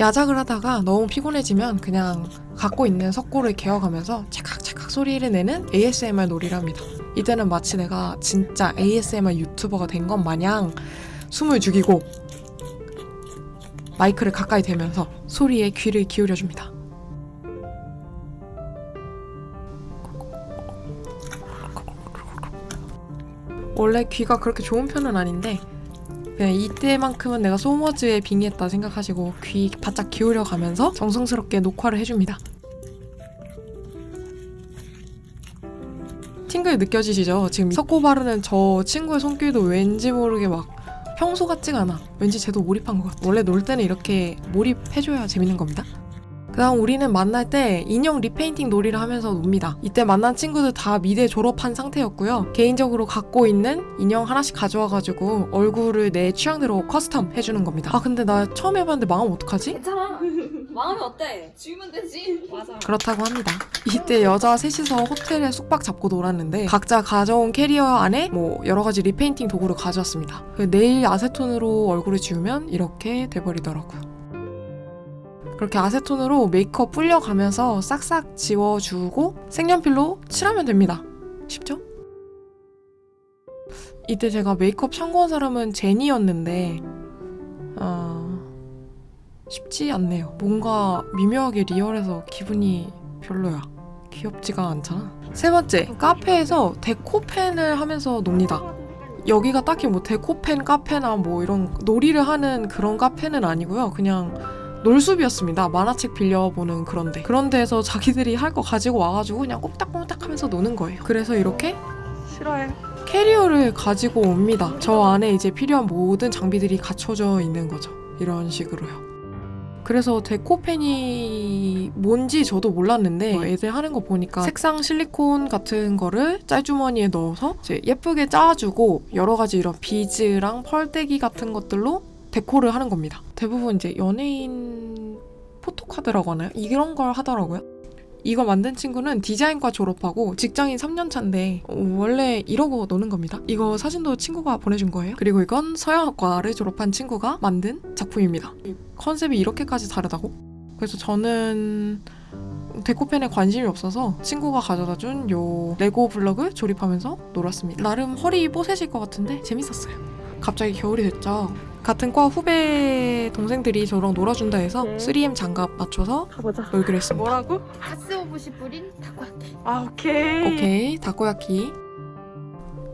야작을 하다가 너무 피곤해지면 그냥 갖고 있는 석고를 개어가면서 찰칵찰칵 소리를 내는 ASMR 놀이를 합니다. 이때는 마치 내가 진짜 ASMR 유튜버가 된 것 마냥 숨을 죽이고 마이크를 가까이 대면서 소리에 귀를 기울여줍니다. 원래 귀가 그렇게 좋은 편은 아닌데 그냥 이때만큼은 내가 소머즈에 빙의했다 생각하시고 귀 바짝 기울여 가면서 정성스럽게 녹화를 해줍니다. tingle 느껴지시죠? 지금 석고 바르는 저 친구의 손길도 왠지 모르게 막 평소 같지가 않아. 왠지 쟤도 몰입한 것 같아. 원래 놀 때는 이렇게 몰입해줘야 재밌는 겁니다. 그다음 우리는 만날 때 인형 repainting 놀이를 하면서 놉니다. 이때 만난 친구들 다 미대 졸업한 상태였고요. 개인적으로 갖고 있는 인형 하나씩 가져와가지고 얼굴을 내 취향대로 custom 해주는 겁니다. 아 근데 나 처음 해봤는데 망함 어떡하지? 괜찮아. 망하면 어때? 지우면 되지. 맞아. 그렇다고 합니다. 이때 여자 셋이서 호텔에 숙박 잡고 놀았는데 각자 가져온 캐리어 안에 뭐 여러 가지 repainting 도구를 가져왔습니다. 그 네일 아세톤으로 얼굴을 지우면 이렇게 돼버리더라고요. 그렇게 아세톤으로 메이크업 불려가면서 싹싹 지워주고 색연필로 칠하면 됩니다. 쉽죠? 이때 제가 메이크업 참고한 사람은 제니였는데 어... 쉽지 않네요. 뭔가 미묘하게 리얼해서 기분이 별로야. 귀엽지가 않잖아. 세 번째, 카페에서 데코펜을 하면서 놉니다. 여기가 딱히 뭐 데코펜 카페나 뭐 이런 놀이를 하는 그런 카페는 아니고요. 그냥 놀숲이었습니다. 만화책 빌려보는 그런 데. 그런 데에서 자기들이 할 거 가지고 와가지고 그냥 꼼딱꼼딱 하면서 노는 거예요. 그래서 이렇게 싫어해. 캐리어를 가지고 옵니다. 저 안에 이제 필요한 모든 장비들이 갖춰져 있는 거죠. 이런 식으로요. 그래서 데코펜이 뭔지 저도 몰랐는데 뭐 애들 하는 거 보니까 색상 실리콘 같은 거를 짤주머니에 넣어서 이제 예쁘게 짜주고 여러 가지 이런 비즈랑 펄떼기 같은 것들로 데코를 하는 겁니다. 대부분 이제 연예인 포토카드라고 하나요? 이런 걸 하더라고요. 이거 만든 친구는 디자인과 졸업하고 직장인 3년 차인데 어, 원래 이러고 노는 겁니다. 이거 사진도 친구가 보내준 거예요. 그리고 이건 서양학과를 졸업한 친구가 만든 작품입니다. 컨셉이 이렇게까지 다르다고? 그래서 저는 deco pen에 관심이 없어서 친구가 가져다 준 요 레고 블럭을 조립하면서 놀았습니다. 나름 허리 뽀사질 것 같은데 재밌었어요. 갑자기 겨울이 됐죠. 같은 과 후배 동생들이 저랑 놀아준다 해서 네. 3M 장갑 맞춰서 가보자. 놀기로 했습니다. 뭐라고? 가쓰오부시 뿌린 타코야키. 아 오케이. 오케이 타코야키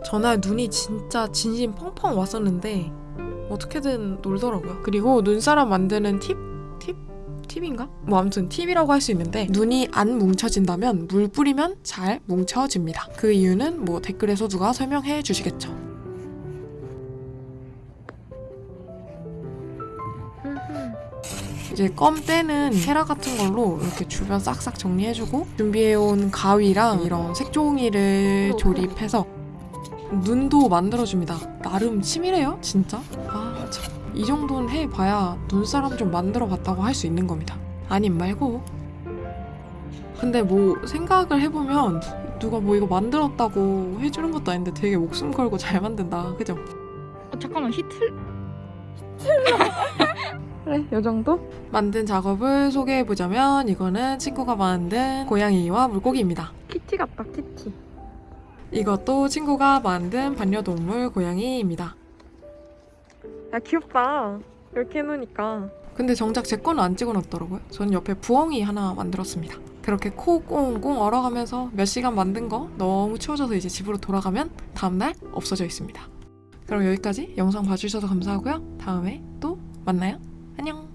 전날 눈이 진짜 진심 펑펑 왔었는데 어떻게든 놀더라고요 그리고 눈사람 만드는 팁? 팁? 팁인가? 뭐 아무튼 팁이라고 할 수 있는데 눈이 안 뭉쳐진다면 물 뿌리면 잘 뭉쳐집니다 그 이유는 뭐 댓글에서 누가 설명해 주시겠죠 이제 껌 떼는 헤라 같은 걸로 이렇게 주변 싹싹 정리해주고 준비해온 가위랑 이런 색종이를 조립해서 눈도 만들어줍니다. 나름 치밀해요, 진짜. 아, 참. 이 정도는 해봐야 눈사람 좀 만들어봤다고 할 수 있는 겁니다. 아님 말고. 근데 뭐 생각을 해보면 누가 뭐 이거 만들었다고 해주는 것도 아닌데 되게 목숨 걸고 잘 만든다. 그죠? 어, 잠깐만 히틀. 그래, 요 정도? 만든 작업을 소개해보자면 이거는 친구가 만든 고양이와 물고기입니다. 키티 같다, 키티. 이것도 친구가 만든 반려동물 고양이입니다. 야 귀엽다. 이렇게 해놓으니까. 근데 정작 제 거는 안 찍어놨더라고요. 저는 옆에 부엉이 하나 만들었습니다. 그렇게 코 꽁꽁 얼어가면서 몇 시간 만든 거 너무 추워져서 이제 집으로 돌아가면 다음날 없어져 있습니다. 그럼 여기까지 영상 봐주셔서 감사하고요. 다음에 또 만나요. 안녕!